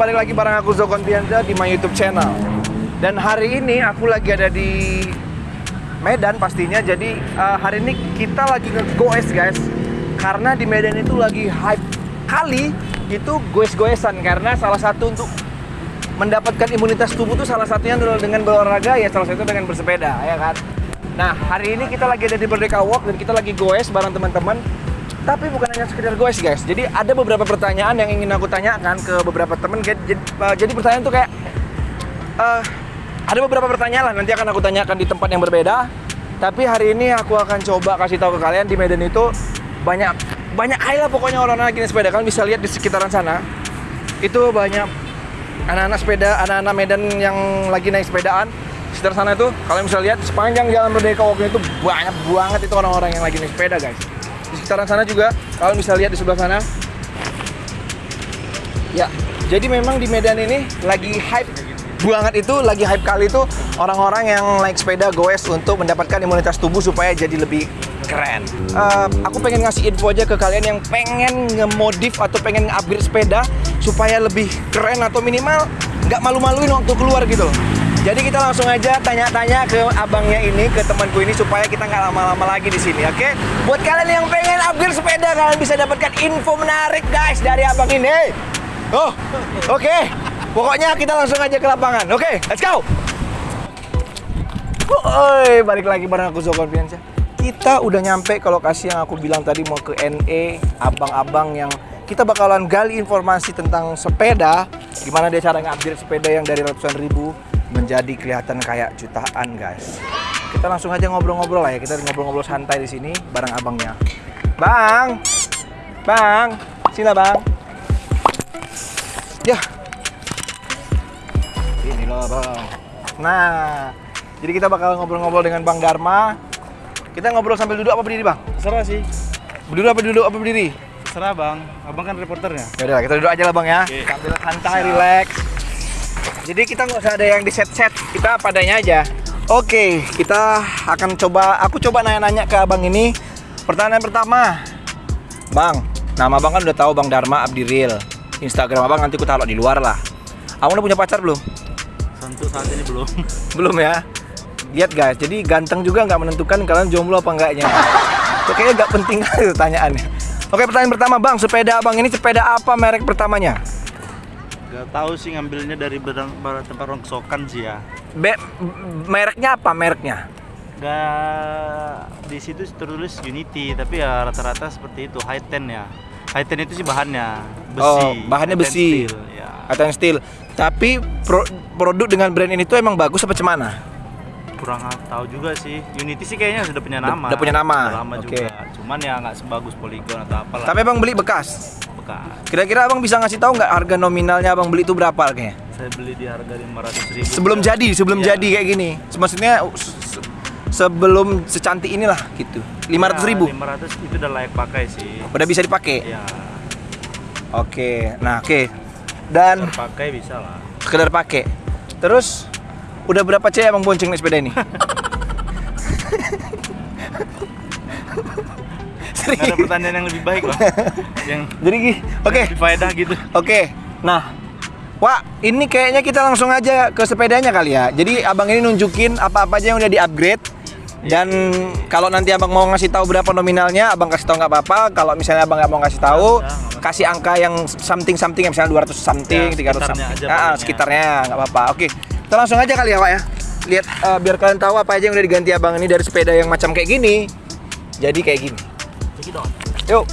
Balik lagi bareng aku Zoko Kontianza di my YouTube channel. Dan hari ini aku lagi ada di Medan pastinya. Jadi uh, hari ini kita lagi nge-goes guys. Karena di Medan itu lagi hype kali itu goes-goesan karena salah satu untuk mendapatkan imunitas tubuh tuh salah satunya dengan berolahraga ya salah satu dengan bersepeda ya kan. Nah, hari ini kita lagi ada di Merdeka Walk dan kita lagi goes bareng teman-teman tapi bukan hanya sekedar goes guys. Jadi ada beberapa pertanyaan yang ingin aku tanyakan ke beberapa temen. Jadi, jadi pertanyaan tuh kayak uh, ada beberapa pertanyaan lah nanti akan aku tanyakan di tempat yang berbeda. Tapi hari ini aku akan coba kasih tahu ke kalian di Medan itu banyak banyak lah pokoknya orang-orang lagi naik sepeda. Kalian bisa lihat di sekitaran sana itu banyak anak-anak sepeda, anak-anak Medan yang lagi naik sepedaan. Sekitar sana itu kalian bisa lihat sepanjang jalan Merdeka Walk itu banyak banget itu orang-orang yang lagi naik sepeda guys di sekitaran sana juga kalian bisa lihat di sebelah sana. Ya jadi memang di Medan ini lagi hype banget itu lagi hype kali itu orang-orang yang naik sepeda goes untuk mendapatkan imunitas tubuh supaya jadi lebih keren. Uh, aku pengen ngasih info aja ke kalian yang pengen ngemodif atau pengen upgrade sepeda supaya lebih keren atau minimal nggak malu-maluin waktu keluar gitu loh jadi kita langsung aja tanya-tanya ke abangnya ini, ke temanku ini supaya kita nggak lama-lama lagi di sini, oke? Okay? Buat kalian yang pengen upgrade sepeda, kalian bisa dapatkan info menarik guys dari abang ini. Oh, oke. Okay. Pokoknya kita langsung aja ke lapangan, oke? Okay, let's go. Oi, balik lagi bareng aku Zoko Bianca. Kita udah nyampe ke lokasi yang aku bilang tadi mau ke NE, abang-abang yang kita bakalan gali informasi tentang sepeda, gimana dia cara nge-upgrade sepeda yang dari ratusan ribu menjadi kelihatan kayak jutaan guys. Kita langsung aja ngobrol-ngobrol lah ya. Kita ngobrol-ngobrol santai di sini bareng abangnya. Bang, bang, sini bang. Ya, ini loh bang. Nah, jadi kita bakal ngobrol-ngobrol dengan Bang Dharma. Kita ngobrol sambil duduk apa berdiri bang? Terserah sih. Berdiri apa duduk apa berdiri? Terserah bang. Abang kan reporternya. Ya udah, kita duduk aja lah bang ya. Oke. Sambil santai, relax. Jadi kita nggak usah ada yang di set-set, kita padanya aja. Oke, kita akan coba. Aku coba nanya-nanya ke abang ini. Pertanyaan pertama, bang, nama abang kan udah tahu bang Dharma Abdiril. Instagram abang nanti aku taruh di luar lah. Abang udah punya pacar belum? Untuk saat ini belum. Belum ya. Lihat guys, jadi ganteng juga nggak menentukan kalian jomblo apa enggaknya. Itu kayaknya nggak penting kali pertanyaannya. Oke, pertanyaan pertama bang, sepeda abang ini sepeda apa merek pertamanya? Gak tahu sih ngambilnya dari barang, barang tempat rongsokan sih ya. Be mereknya apa mereknya? Gak di situ tertulis Unity, tapi ya rata-rata seperti itu high ten ya. High ten itu sih bahannya besi. Oh, bahannya high besi. steel, ya. Yang steel. Tapi pro- produk dengan brand ini tuh emang bagus apa cemana? Kurang tahu juga sih. Unity sih kayaknya sudah punya nama. udah punya nama, Udah lama oke. juga. Cuman ya nggak sebagus Polygon atau apalah. Tapi abang beli bekas. Kira-kira abang bisa ngasih tahu nggak harga nominalnya abang beli itu berapa harganya? Saya beli di harga 500 ribu. Sebelum jadi, sebelum Iya. jadi kayak gini. Maksudnya se- se- sebelum secantik inilah gitu. 500 ribu. 500 itu udah layak pakai sih. Udah bisa dipakai. Ya, Oke. Nah, oke. Dan terpakai bisa lah. sekedar pakai. Terus udah berapa cewek abang bonceng naik sepeda ini? Nggak ada pertanyaan yang lebih baik lah. yang Jadi oke. lebih faedah gitu. Oke, nah, Wah, ini kayaknya kita langsung aja ke sepedanya kali ya. Jadi abang ini nunjukin apa-apa aja yang udah di-upgrade. Dan kalau nanti abang mau ngasih tahu berapa nominalnya, abang kasih tahu nggak apa-apa. Kalau misalnya abang nggak mau ngasih tahu, Ya kasih angka yang something something, misalnya 200 something, Ya, 300 sekitarnya something. aja Ah, pokoknya. sekitarnya nggak apa-apa. Oke, kita langsung aja kali ya, Pak ya. Lihat eh, biar kalian tahu apa aja yang udah diganti abang ini dari sepeda yang macam kayak gini. Jadi kayak gini. Cekidot. Yuk.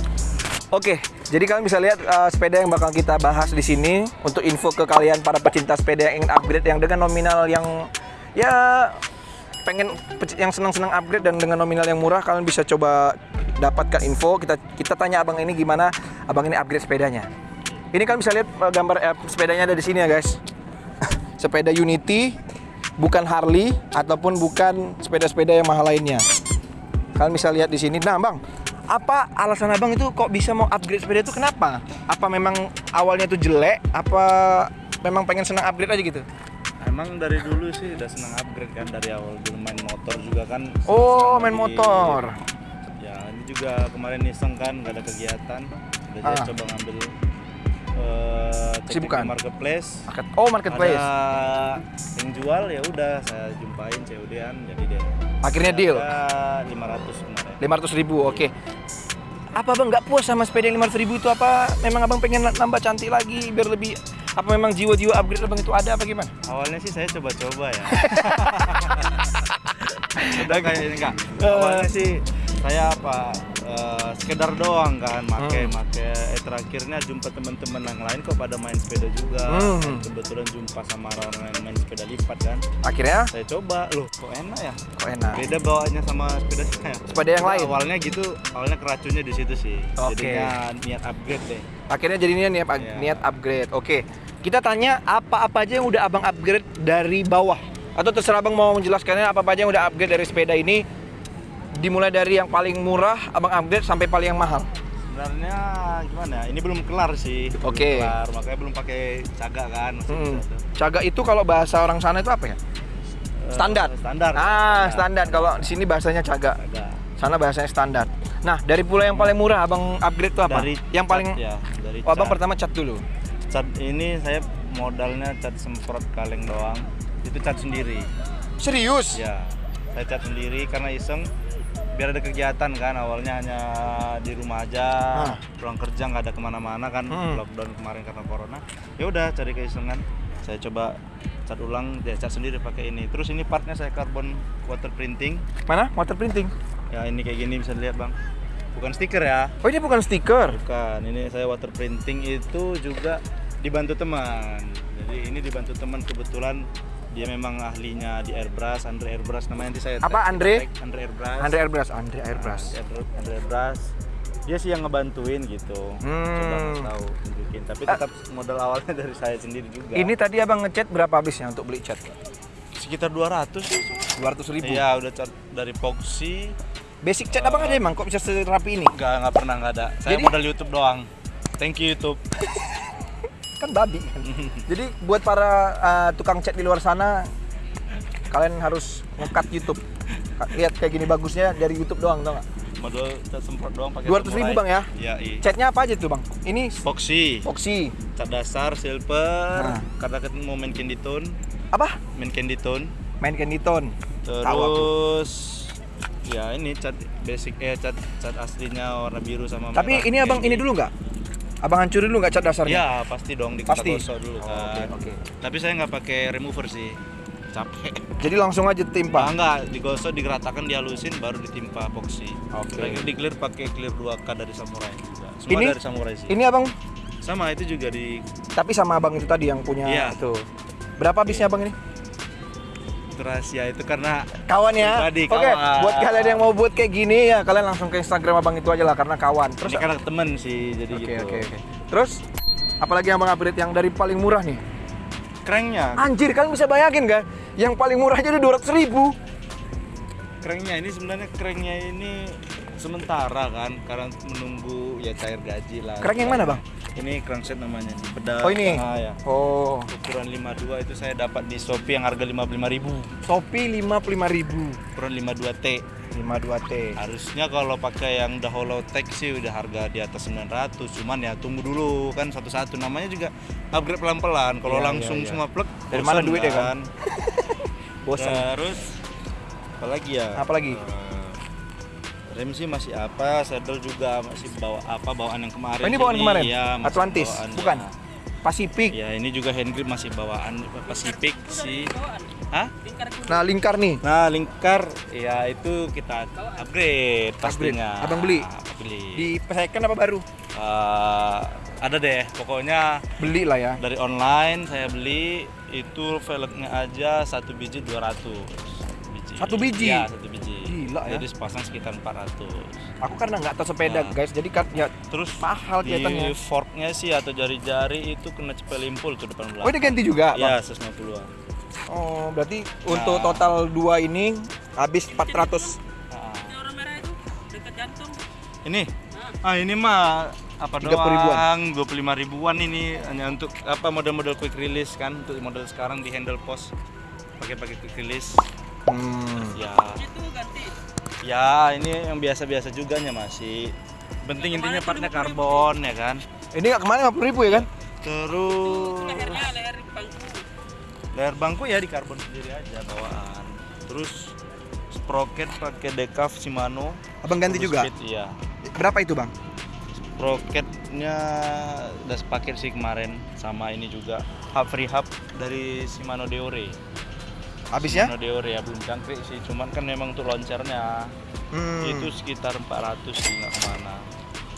Oke, jadi kalian bisa lihat uh, sepeda yang bakal kita bahas di sini untuk info ke kalian para pecinta sepeda yang ingin upgrade yang dengan nominal yang ya pengen yang senang-senang upgrade dan dengan nominal yang murah kalian bisa coba dapatkan info. Kita kita tanya abang ini gimana abang ini upgrade sepedanya. Ini kalian bisa lihat uh, gambar eh, sepedanya ada di sini ya guys. sepeda Unity, bukan Harley ataupun bukan sepeda-sepeda yang mahal lainnya. Kalian bisa lihat di sini. Nah, Bang, apa alasan Abang itu kok bisa mau upgrade sepeda itu kenapa? Apa memang awalnya itu jelek? Apa memang pengen senang upgrade aja gitu? Emang dari dulu sih udah seneng upgrade kan dari awal dulu main motor juga kan. Oh, senang main di- motor. Ya ini juga kemarin iseng kan nggak ada kegiatan. Udah jadi Ah. coba ngambil eh, cek Kesibukan? di marketplace Market. Oh, marketplace. ada yang jual ya udah saya jumpain COD-an jadi dia Akhirnya deal. Harga 500 kemarin 500 ribu, oke. Apa abang nggak puas sama sepeda yang 500 ribu itu apa? Memang abang pengen nambah cantik lagi biar lebih apa memang jiwa-jiwa upgrade abang itu ada apa gimana? awalnya sih saya coba-coba ya udah kayak ini enggak Eh. awalnya sih saya apa eh, sekedar doang kan make Hmm. make eh terakhirnya jumpa teman-teman yang lain kok pada main sepeda juga Hmm. Dan kebetulan jumpa sama orang yang main sepeda lipat kan Akhirnya saya coba loh kok enak ya kok enak. beda bawaannya sama sepeda saya Sepeda yang lain. awalnya gitu awalnya keracunnya di situ sih Oke. jadinya niat upgrade deh Akhirnya jadinya niat, Iya. niat upgrade. Oke. Kita tanya apa-apa aja yang udah abang upgrade dari bawah. Atau terserah abang mau menjelaskannya apa-apa aja yang udah upgrade dari sepeda ini. Dimulai dari yang paling murah abang upgrade sampai paling yang mahal. sebenarnya gimana ya, ini belum kelar sih belum Oke. kelar makanya belum pakai caga kan masih Hmm. bisa tuh. Caga itu kalau bahasa orang sana itu apa ya? Eh, Standar. standar Ah, Ya, standar. Kalau di sini bahasanya caga. caga Sana bahasanya standar. Nah, dari pula yang paling murah abang upgrade itu apa? dari yang paling cat, ya dari Oh, abang cat. pertama cat dulu. cat ini saya modalnya cat semprot kaleng doang itu cat sendiri Serius? ya saya cat sendiri karena iseng biar ada kegiatan kan awalnya hanya di rumah aja Ah. pulang kerja nggak ada ke mana-mana kan Hmm. lockdown kemarin karena corona ya udah cari keisengan saya coba cat ulang ya cat sendiri pakai ini terus ini partnya saya carbon water printing Mana? Water printing. ya ini kayak gini bisa dilihat bang bukan stiker ya Oh, ini bukan stiker. bukan ini saya water printing itu juga dibantu teman jadi ini dibantu teman kebetulan dia memang ahlinya di airbrush Andre airbrush namanya nanti saya Apa, Andre? tag Andre airbrush Andre Airbrush, Andre Airbrush. Nah, Andre, Andre airbrush dia sih yang ngebantuin gitu Hmm. coba tahu tunjukin tapi tetap modal awalnya dari saya sendiri juga Ini tadi abang ngechat berapa habisnya untuk beli cat? sekitar 200 sih 200 ribu. iya udah cat dari epoxy Basic cat abang ada emang kok bisa serapi ini? nggak nggak pernah nggak ada saya Jadi- modal YouTube doang thank you YouTube Kan babi kan. Jadi buat para uh, tukang cat di luar sana, kalian harus ngekat YouTube. Lihat kayak gini bagusnya dari YouTube doang, tau nggak? modal semprot doang pakai 200 ribu. Bang, ya? iya iya Catnya apa aja tuh bang? Ini epoxy Foxy. cat dasar silver Nah. karena kita mau main candy tone Apa? main candy tone Main candy tone. Terus ya ini cat basic eh cat cat aslinya warna biru sama Tapi merah ini abang ini dulu nggak? Abang hancurin dulu nggak cat dasarnya? ya pasti dong di Pasti? gosok dulu Oh, kan Oke, oke. tapi saya nggak pakai remover sih capek Jadi langsung aja timpa. enggak digosok digeratakan dihalusin baru ditimpa epoxy Oke. lagi di clear pakai clear 2K dari samurai juga semua Ini dari samurai sih ini abang sama itu juga di tapi sama abang itu tadi yang punya Iya. tuh. Berapa habisnya abang ini? Itu rahasia itu karena Kawan ya. Pribadi, Oke, buat kalian yang mau buat kayak gini ya kalian langsung ke Instagram abang itu aja lah karena kawan. Terus ini karena temen sih jadi Oke gitu oke oke. Terus apalagi yang abang upgrade yang dari paling murah nih? Cranknya, Anjir kalian bisa bayangin kan? Yang paling murah aja udah 200 ribu. cranknya ini sebenarnya cranknya ini sementara kan karena menunggu ya cair gaji lah. Crank yang mana, Bang? Ini crankset namanya nih. Pedal. Oh ini? Ah, ya. Oh, Ukuran 52 itu saya dapat di Shopee yang harga 55.000. Shopee 55 ribu. Ukuran 52T. 52T. Harusnya kalau pakai yang udah holotech sih udah harga di atas 900. Cuman ya tunggu dulu kan satu-satu namanya juga upgrade pelan-pelan. Kalau Iya, langsung iya, iya. semua plug Dari mana bosan duitnya, kan? Bosan. Terus apalagi ya? Apalagi? Eh, rem sih masih apa, saddle juga masih bawa apa bawaan yang kemarin. Oh, ini bawaan kemarin? Masih Atlantis? bawaan, Bukan? ya. Pacific. Ya, ini juga hand grip masih bawaan Pacific sih. Hah? Nah, lingkar nih. Nah, lingkar ya itu kita upgrade pastinya. Abang beli? Beli. Di second apa baru? Eh, ada deh, pokoknya Beli lah ya. dari online saya beli itu velgnya aja satu biji 200 biji. Satu biji? Satu Gila ya. Jadi sepasang sekitar 400. Aku karena nggak tahu sepeda Nah. guys, jadi kan ya Terus mahal di kelihatannya. forknya sih atau jari-jari itu kena cepel limpul tuh depan belakang. Oh, ini ganti juga, Iya, Bang? 150-an. Oh, berarti untuk Nah. total dua ini habis 400. Ah. orang merah itu dekat jantung. Ini? Ah, ini mah apa 30 doang? ribuan. 25 ribuan ini hanya untuk apa model-model quick release kan untuk model sekarang di handle post pakai pakai quick release. Hmm. Ya, Itu. Ya ini yang biasa-biasa juga nya masih. Penting intinya partnya karbon ya kan. Ini nggak kemarin 50 ribu ya kan? Terus lehernya leher bangku leher bangku ya di karbon sendiri aja bawaan. Terus sprocket pakai decaf Shimano. Abang ganti juga? speed, iya. Berapa itu bang? Sprocketnya udah sepaket sih kemarin sama ini juga hub free hub dari Shimano Deore. Habisnya? Shimano Deore ya belum jangkrik sih, cuman kan memang untuk launchernya Hmm. itu sekitar 400 sih nggak ke mana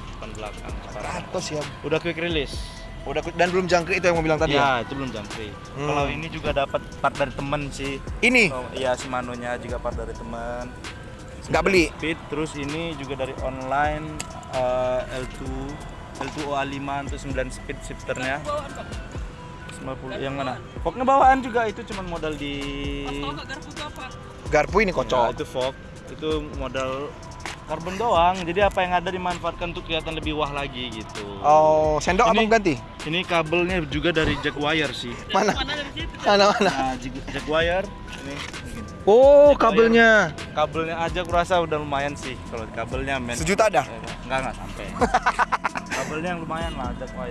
depan belakang sekarang. 100 ya. Udah quick release. Udah dan belum jangkrik itu yang mau bilang tadi ya? ya itu belum jangkrik. Hmm. Kalau ini juga dapat part dari temen sih. Ini Oh, iya Shimano-nya juga part dari teman. Nggak beli? Speed terus ini juga dari online eh, L2 L2 OA5 untuk 9 speed shifternya. Bawaan bang 50 yang mana? Fognya bawaan juga itu cuman modal di garpu itu apa garpu ini Ya, kocok. itu fog. Itu modal karbon doang. Jadi apa yang ada dimanfaatkan untuk kelihatan lebih wah lagi gitu. Oh, sendok Ini- abang ganti? Ini kabelnya juga dari Jaguar sih. Mana? mana dari situ Mana mana? Nah, Jag- Jaguar ini. Oh, Jaguar. kabelnya. kabelnya aja kurasa udah lumayan sih kalau kabelnya men Sejuta dah. Eh, enggak enggak sampai kabelnya yang lumayan lah Jaguar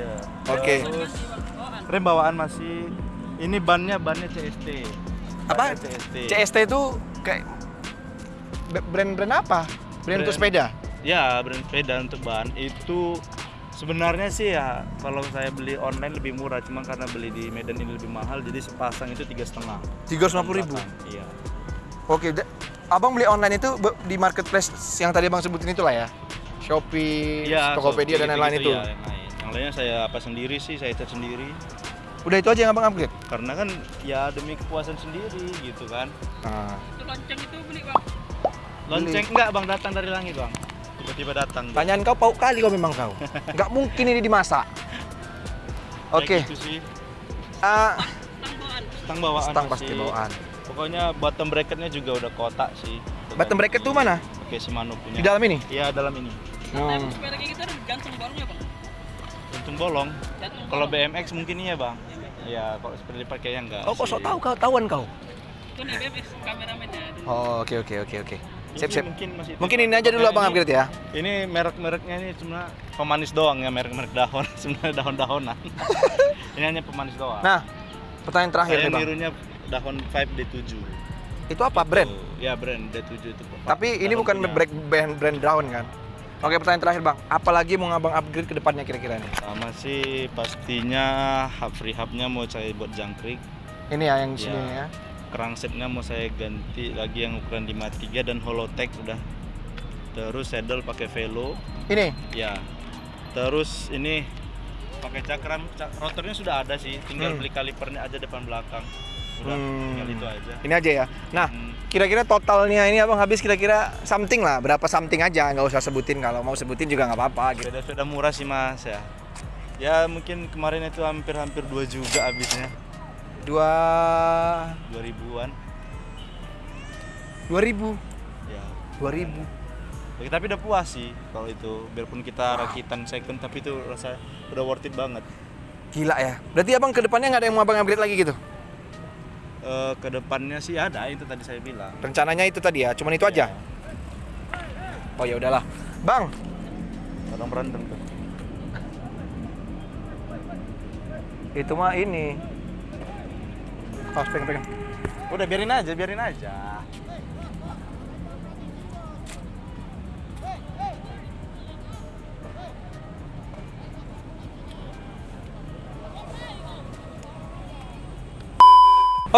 Oke. Terus, bawaan rem bawaan masih ini bannya bannya CST Apa? Bannya CST CST itu kayak brand-brand apa? Brand untuk Brand- sepeda. ya brand sepeda untuk ban itu sebenarnya sih ya kalau saya beli online lebih murah cuma karena beli di Medan ini lebih mahal jadi sepasang itu tiga setengah 350 ribu. iya Oke, abang beli online itu di marketplace yang tadi abang sebutin itulah ya. Shopee, Iya, Tokopedia Shopee dan lain-lain itu. gitu-gitu ya, yang lain. Yang lainnya saya apa sendiri sih, saya cat sendiri. Udah itu aja yang abang upgrade. Karena kan ya demi kepuasan sendiri gitu kan. Nah, itu lonceng itu beli bang Lonceng enggak Bang datang dari langit, Bang. Tiba-tiba datang. tanyaan kau pauk kali kau memang kau. Nggak mungkin ini dimasak. Kayak Oke, Gitu sih. ah, tang bawaan Stang bawaan. stang pasti bawaan. Pokoknya bottom bracketnya juga udah kotak sih. Bottom bracket tuh mana? Oke, Shimano punya. Di dalam ini? Iya, dalam ini. Nah, Hmm. sepeda kayak gitu gantung bolongnya bang Untung bolong. gantung Kalau bolong. BMX mungkin iya, Bang. Iya, kalau seperti pakainya enggak. Kau kok sok tahu kau tahuan kau. itu nih BMX kameramennya Oh, oke oke oke oke. Ini Sip sip. Mungkin, masih Mungkin ini aja dulu Nah, abang ini- upgrade ya. Ini merek-mereknya ini cuma pemanis doang ya, merek-merek daun, sebenarnya daun-dahunan. ini hanya pemanis doang. Nah, pertanyaan terakhir Saya nih bang. nirunya daun 5 D7. Itu apa brand? Tuh, Ya brand D7 itu. Tapi ini bukan punya. brand brand, brand daun kan? Oke pertanyaan terakhir bang, apalagi mau ngabang upgrade ke depannya kira-kira nih? Sama sih pastinya hub free hubnya mau saya buat jangkrik. Ini ya yang di Ya. sini ya. Kerangsetnya mau saya ganti lagi yang ukuran 53 dan Holotech udah. Terus saddle pakai velo. Ini, Ya. Terus ini pakai cakram, cak- rotornya sudah ada sih, tinggal Hmm. beli kalipernya aja depan belakang. Udah, Hmm. tinggal itu aja. ini aja ya. Nah, Hmm. Kira-kira totalnya ini abang habis kira-kira something lah, berapa something aja, nggak usah sebutin kalau mau sebutin juga nggak apa-apa gitu. Sepeda-sepeda murah sih mas ya. Ya mungkin kemarin itu hampir-hampir 2 juga habisnya. Dua, 2000-an. dua ribu, Ya. dua ribu. Ya, Tapi udah puas sih kalau itu. Biarpun kita rakitan second tapi itu rasa udah worth it banget. Gila ya. Berarti abang ke depannya nggak ada yang mau abang upgrade lagi gitu? Eh ke depannya sih ada itu tadi saya bilang. Rencananya itu tadi ya, cuman itu aja. Ya, Oh ya udahlah, bang. orang berantem tuh. Itu mah ini. Oh, pegang, pegang. Udah biarin aja, biarin aja.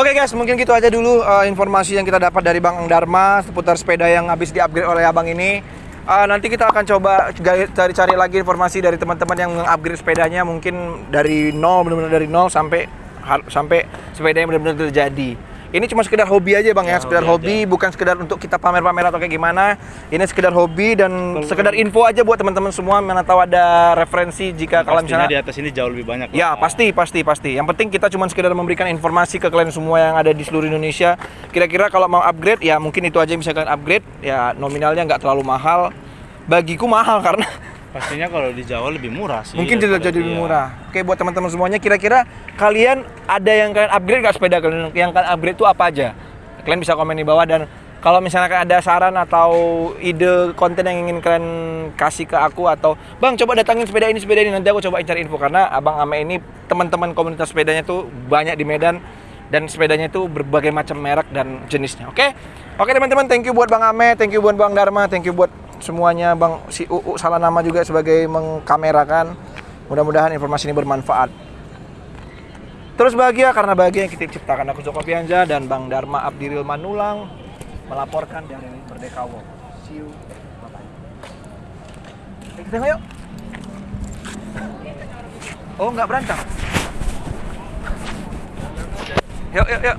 Oke guys, mungkin gitu aja dulu uh, informasi yang kita dapat dari Bang Dharma seputar sepeda yang habis di-upgrade oleh abang ini. Uh, nanti kita akan coba cari-cari lagi informasi dari teman-teman yang meng-upgrade sepedanya mungkin dari nol benar-benar dari nol sampai sampai sepeda yang benar-benar terjadi. Ini cuma sekedar hobi aja bang ya, Ya, sekedar hobi hobi, bukan sekedar untuk kita pamer-pamer atau kayak gimana. Ini sekedar hobi dan Kalau- sekedar info aja buat teman-teman semua mana tahu ada referensi jika Pastinya misalnya di atas ini jauh lebih banyak. Ya lah. pasti pasti pasti. Yang penting kita cuma sekedar memberikan informasi ke kalian semua yang ada di seluruh Indonesia. Kira-kira kalau mau upgrade ya mungkin itu aja yang bisa kalian upgrade. Ya nominalnya nggak terlalu mahal. Bagiku mahal karena Pastinya kalau di Jawa lebih murah sih. mungkin daripada jadi lebih murah. Oke buat teman-teman semuanya kira-kira kalian ada yang kalian upgrade nggak sepeda kalian? Yang kalian upgrade itu apa aja? Kalian bisa komen di bawah dan Kalau misalnya ada saran atau ide konten yang ingin kalian kasih ke aku atau Bang coba datangin sepeda ini sepeda ini nanti aku coba cari info karena Abang Ame ini teman-teman komunitas sepedanya tuh banyak di Medan dan sepedanya itu berbagai macam merek dan jenisnya. Oke? Oke teman-teman, thank you buat Bang Ame, thank you buat Bang Dharma, thank you buat semuanya Bang si UU salah nama juga sebagai mengkamerakan. Mudah-mudahan informasi ini bermanfaat. Terus bahagia karena bahagia yang kita ciptakan aku Joko Pianja dan Bang Dharma Abdiril Manulang melaporkan dari Merdeka Walk. See you. Bye-bye. Kita tengok yuk. Oh, nggak berantem. Yuk, yuk, yuk.